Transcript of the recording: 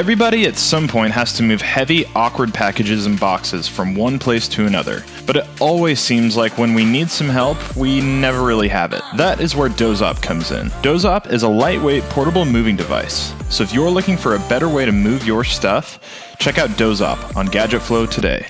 Everybody at some point has to move heavy, awkward packages and boxes from one place to another, but it always seems like when we need some help, we never really have it. That is where Dozop comes in. Dozop is a lightweight portable moving device, so if you're looking for a better way to move your stuff, check out Dozop on Gadget Flow today.